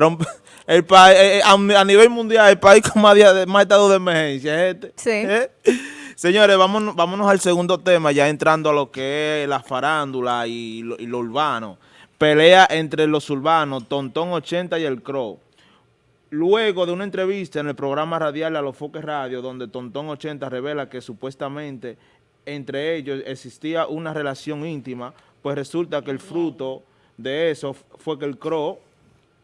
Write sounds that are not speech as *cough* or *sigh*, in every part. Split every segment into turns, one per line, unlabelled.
Rompe- *laughs* el pa- eh, eh, a, a nivel mundial, el país con más, día más estado de emergencia es este.
Sí. *laughs*
¿Eh? Señores, vámonos, vámonos al segundo tema, ya entrando a lo que es la farándula y lo, y lo urbano. Pelea entre los urbanos, Tontón 80 y el Crow. Luego de una entrevista en el programa radial A los Foques Radio, donde Tontón 80 revela que supuestamente entre ellos existía una relación íntima, pues resulta que el fruto de eso fue que el Crow,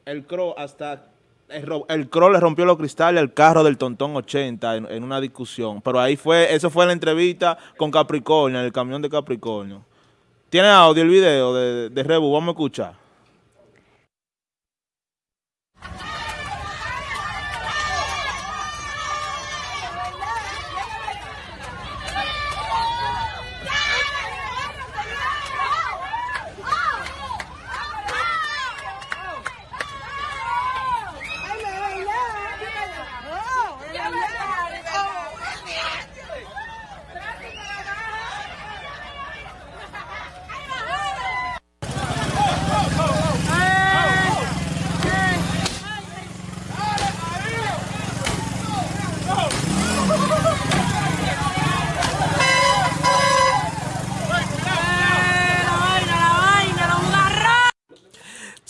el Crow hasta el, le rompió los cristales al carro del Tontón 80 en, en una discusión. Pero ahí fue, eso fue la entrevista con Capricornio, en el camión de Capricornio. ¿Tiene audio el video de, de Rebu? Vamos a escuchar.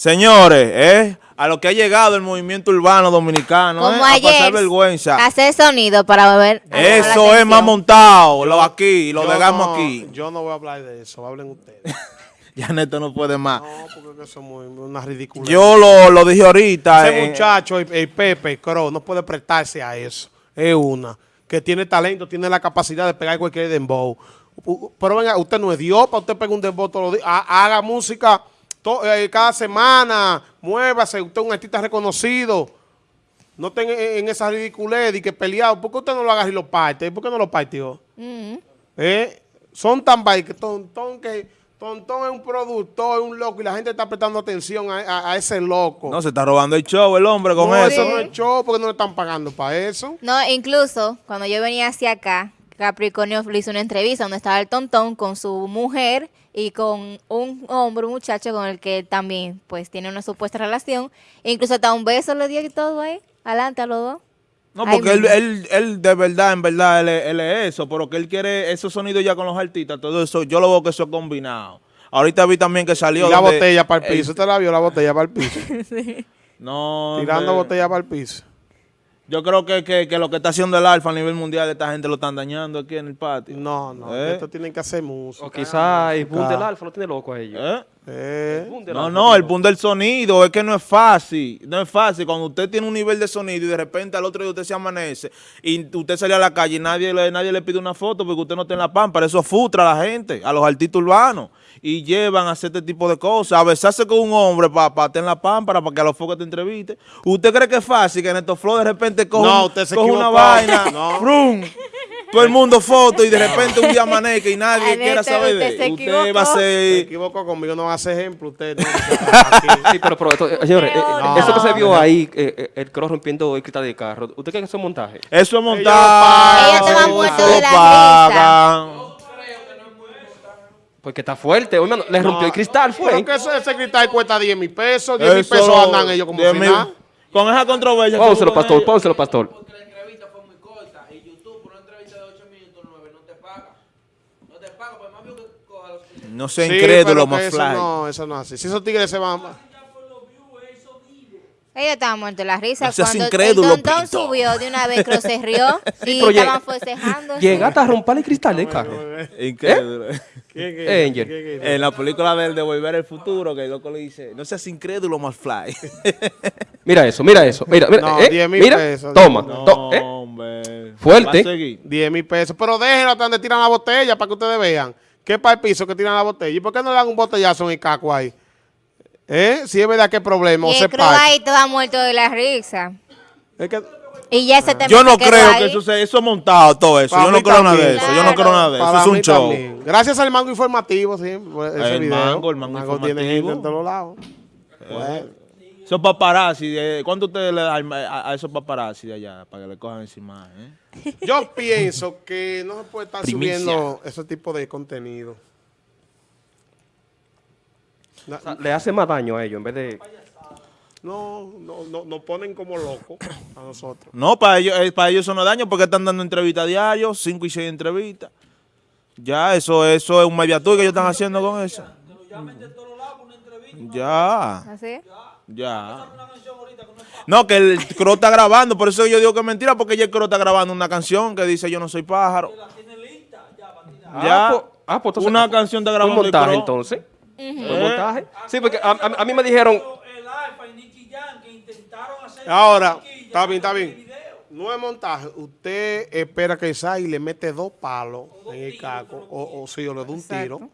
Señores, ¿eh? a lo que ha llegado el movimiento urbano dominicano, ¿eh? A pasar vergüenza.
Hacer sonido para ver.
Eso es más montado, lo aquí, lo
no-
aquí.
Yo no voy a hablar de eso, hablen ustedes. *laughs*
Ya Neto no puede más.
No, porque eso es muy, una ridícula.
Yo lo, lo dije ahorita.
Ese
eh,
muchacho, el, el Pepe, el Crow, no puede prestarse a eso. Es una. Que tiene talento, tiene la capacidad de pegar cualquier dembow. Pero venga, usted no es Dios para usted pegar un dembow todos los días. Ha- Haga música cada semana, muévase, usted es un artista reconocido. No tenga en, en esa ridiculez y que peleado. ¿Por qué usted no lo agarra y lo parte? ¿Por qué no lo partió?
Mm.
¿Eh? Son tan que Tontón que Tontón es un productor, es un loco y la gente está prestando atención a, a- a ese loco.
no, se está robando el show el hombre con
No,
eso.
eso no es show porque no le están pagando para eso.
No, incluso cuando yo venía hacia acá, Capricornio le hizo una entrevista donde estaba el tontón con su mujer y con un hombre, un muchacho con el que también pues tiene una supuesta relación. E incluso hasta un beso le dio y todo ahí, adelante a los dos.
No, porque él, él, él de verdad, en verdad, él, es- él es eso, pero que él quiere esos sonidos ya con los artistas, todo eso, yo lo veo que eso es combinado. Ahorita vi también que salió...
Y la
donde
botella para el piso. ¿Usted la vio la botella para el piso? *laughs*
No,
Tirando botella para el piso.
Yo creo que, que, que lo que está haciendo el Alfa a nivel mundial, esta gente lo están dañando aquí en el patio.
No, no.
¿Eh?
Esto tienen que hacer música.
O quizá el boom del alfa lo tiene loco a ellos.
¿Eh?
Eh,
No, no, el punto del sonido es que no es fácil, no es fácil. Cuando usted tiene un nivel de sonido y de repente al otro día usted se amanece y usted sale a la calle y nadie le, nadie le pide una foto porque usted no está en la pámpara, eso frustra a la gente, a los artistas urbanos y llevan a hacer este tipo de cosas, a besarse con un hombre para estar en la pámpara para que a los focos te entreviste. ¿Usted cree que es fácil que Neto Flow de repente coja,
No, usted se
coja una vaina, *laughs*
No.
¡frum! Todo el mundo foto y de repente un día amanezca y nadie
Ay,
quiera
Neto,
saber de
usted?
Usted va a
equivocó.
se
ser...
equivocó conmigo, no va a hacer ejemplo usted. *laughs*
Sí, pero, pero esto, eh, señores, eh,
No.
eso que se vio ahí, eh, eh, el cross rompiendo el cristal del carro, ¿usted cree que eso es montaje?
Eso es montaje.
pagan.
Ellos de la risa.
pagan.
Porque está fuerte, hermano, le rompió el cristal, fue.
Pero que ese, ese cristal cuesta 10 mil pesos. 10 mil
Eso,
pesos andan ellos como
10
si nada.
Con esa controversia.
Pónselo, pastor, pónselo, pastor.
Porque la entrevista fue muy corta y YouTube por una entrevista de 8 minutos 9 no te paga. No te paga, pues más bien que coja los
No sé,
Sí,
incrédulo, más
eso
fly.
no, eso no es así. Si esos tigres se van...
Ellos estaban muertos de la risa
No seas
cuando
incrédulo,
el tontón
Pito.
subió de una vez, Crow se rió y estaban forcejando.
Llegaste a romper el cristal del carro.
Incrédulo.
Angel.
En la película de, de Volver al Futuro, que el loco le dice, no seas incrédulo, más *laughs* fly.
Mira eso, mira eso. Mira, mira,
No,
eh,
10 mil
mira,
pesos.
toma.
no,
to- eh.
hombre.
Fuerte.
Va a seguir.
10 mil pesos. Pero déjenlo hasta donde tiran la botella para que ustedes vean. Que para el piso que tiran la botella. ¿Y por qué no le dan un botellazo en el caco ahí? ¿Eh? Si es verdad que problema. O
Y
se
el
parte.
ahí estaba muerto de la risa.
Es que...
Y ya se te
Yo no creo
ahí.
que eso sea, eso es montado todo eso.
Para
Yo no creo nada de eso. Yo no creo nada de eso.
Para
Eso es un show.
también. Gracias al mango informativo, sí. Ese
El
video.
mango, el mango
tiene gente en todos lados. Bueno.
Esos paparazzi, ¿cuánto ustedes le dan a, a esos paparazzi de allá para que le cojan encima? Eh?
Yo pienso que no se puede estar
Primicia.
subiendo ese tipo de contenido. Na-
O sea, le hace más daño a ellos en vez de...
No, no, no, nos ponen como locos a nosotros.
No, para ellos, eh, para ellos eso no es daño porque están dando entrevistas diario, cinco y seis entrevistas. Ya, eso, eso es un mediatur que ellos están haciendo con eso. Ya,
¿Así?
ya. No, que el Cro está grabando, por eso yo digo que es mentira, porque ya el Cro está grabando una canción que dice Yo no soy pájaro. Ya,
Ah, pues- ah, pues entonces-
una canción está
Un
grabando el
montaje
Cro.
entonces. Un montaje. Sí, porque a, a- a mí me dijeron,
El Alfa y Nicky Jam que intentaron hacer.
Ahora, está bien, está bien. No es montaje. Usted espera que salga y le mete dos palos en el caco, o, o sí, o le da un tiro.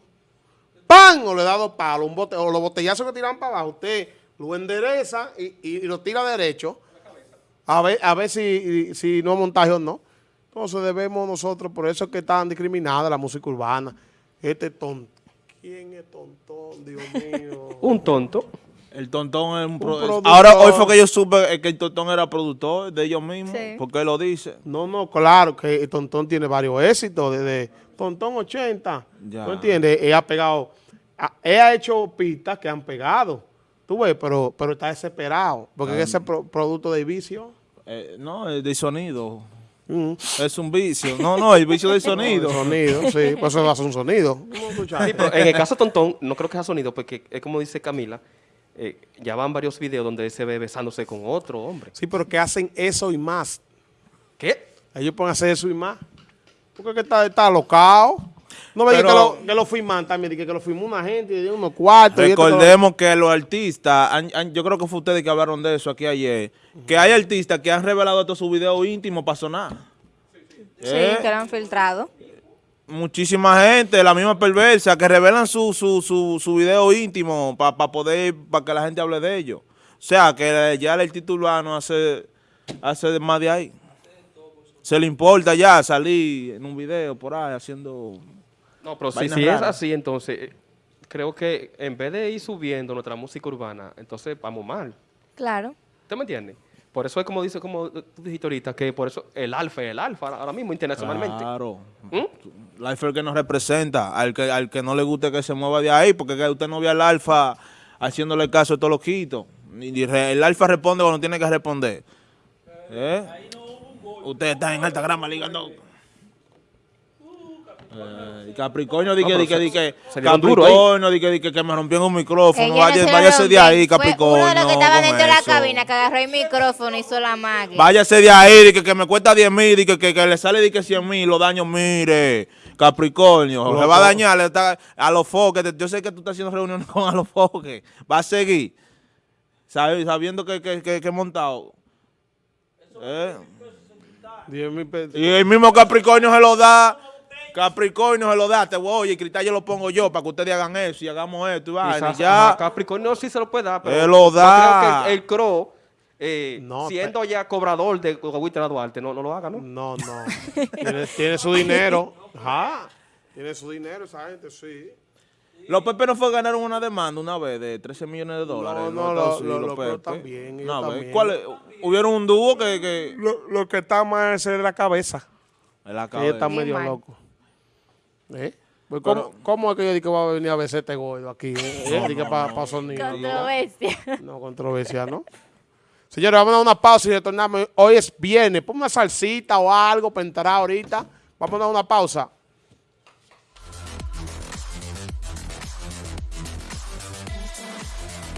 ¡Pam! O le da dos palos, un bote, o los botellazos que tiran para abajo. Usted lo endereza y, y- y lo tira derecho. A ver, a ver si, si no es montaje o no. Entonces debemos nosotros, por eso es que están discriminada la música urbana. Este tonto. ¿Quién es tontón? Dios mío. *laughs*
un tonto.
El Tontón es un, pro-
productor.
Ahora, hoy fue que yo supe que el Tontón era productor de ellos mismos,
Sí.
porque él lo dice.
No, no, claro que el Tontón tiene varios éxitos, desde Tontón 80,
Ya.
¿tú entiendes? Él ha pegado, ha- él ha hecho pistas que han pegado, tú ves, pero, pero está desesperado, porque ese pro- producto de vicio.
Eh, no, de sonido.
mm,
Es un vicio. No, no, el vicio del *laughs* sonido.
de sonido, sí, *laughs* pues eso ser un sonido. ¿Cómo escuchar?
Sí, pero en el caso de Tontón, no creo que sea sonido, porque es como dice Camila, eh, ya van varios videos donde él se ve besándose con otro hombre.
Sí, pero que hacen eso y más.
¿Qué?
Ellos pueden hacer eso y más. Porque que está, está alocado. No me digas que lo, que lo firman también, dije que lo firmó una gente y dio unos cuartos. y esto, que lo-
Recordemos que los artistas, han- han- yo creo que fue ustedes que hablaron de eso aquí ayer, que hay artistas que han revelado todos sus videos íntimos para sonar.
Sí,
Eh,
que lo han filtrado.
muchísima gente, la misma perversa, que revelan su, su, su, su video íntimo para poder, para que la gente hable de ellos. O sea, que ya el título urbano hace, hace más de ahí. Se le importa ya salir en un video por ahí haciendo...
No, pero si, si es así, entonces eh, creo que en vez de ir subiendo nuestra música urbana, entonces vamos mal.
Claro.
¿Usted me entiende? Por eso es como dice, como tú dijiste ahorita, que por eso el alfa es el alfa ahora mismo internacionalmente.
Claro.
¿Mm?
La alfa es el que nos representa, al que, al que no le guste que se mueva de ahí, porque que usted no ve al alfa haciéndole caso a todos los quitos. Y re- el alfa responde cuando tiene que responder. ¿Eh? Usted está en alta grama ligando. Eh, Capricornio, di que, di que, di que. Capricornio, di que, di que, que me rompió un micrófono,
Ellos
vaya,
no se lo
váyase de
rompieron.
ahí,
Fue
Capricornio.
Uno de los que estaban
con
dentro de la cabina que agarró el micrófono y hizo la magia.
Váyase de ahí, di que, que me cuesta 10 mil, di que, que, que le sale di que 100 mil, los daños, mire, Capricornio,
Loco.
se va a dañar, está- a los foques, yo sé que tú estás haciendo reuniones *laughs* con a los foques, va a seguir, sabe- sabiendo que, que, que, que montado. Eh,
Diez mil pesos.
Y el mismo Capricornio se lo da, Capricornio se lo da, te voy, oye, cristal yo lo pongo yo para que ustedes hagan eso y hagamos esto y vaina, ya.
ajá, Capricornio sí se lo puede dar, pero
Él lo
yo
da.
creo que el, el Cro, eh,
No,
siendo ya cobrador de Guaguitera Duarte, no, no lo haga, ¿no?
No, no. *laughs* tiene, tiene su dinero. *laughs* Ajá. Tiene su dinero esa gente, sí.
Los Pepe no fue ganaron una demanda una vez de 13 millones de dólares.
No, no,
Estados
lo- lo- también, ellos
Una vez.
también.
¿Cuál es? Hubieron un dúo que, que
Lo, lo que está mal es de la cabeza.
en la
Ella
cabeza.
está
Bien
medio
mal.
¿Eh? Pues,
Pero-
¿cómo, ¿Cómo es que yo digo que va a venir a besar este gordo aquí? Eh?
No,
para
no.
pa sonido.
Controversia. *laughs*
no, controversia, ¿no? Señores, vamos a dar una pausa y retornamos. Hoy es viernes. Ponme una salsita o algo para entrar ahorita. Vamos a dar una pausa.